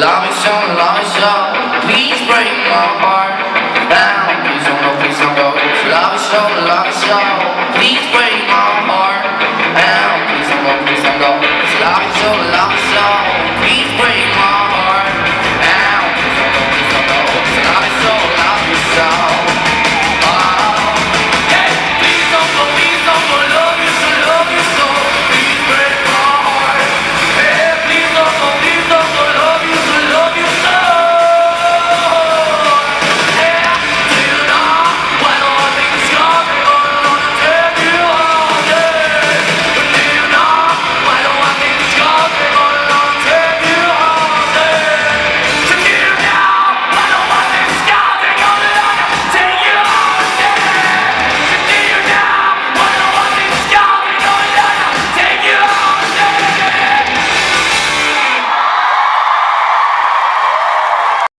Love is so, love is on, please break my heart now. Please don't go, please don't go. Love is so, love is on, please break my heart now. Please don't go, please don't go. Love is so, love is on, please break.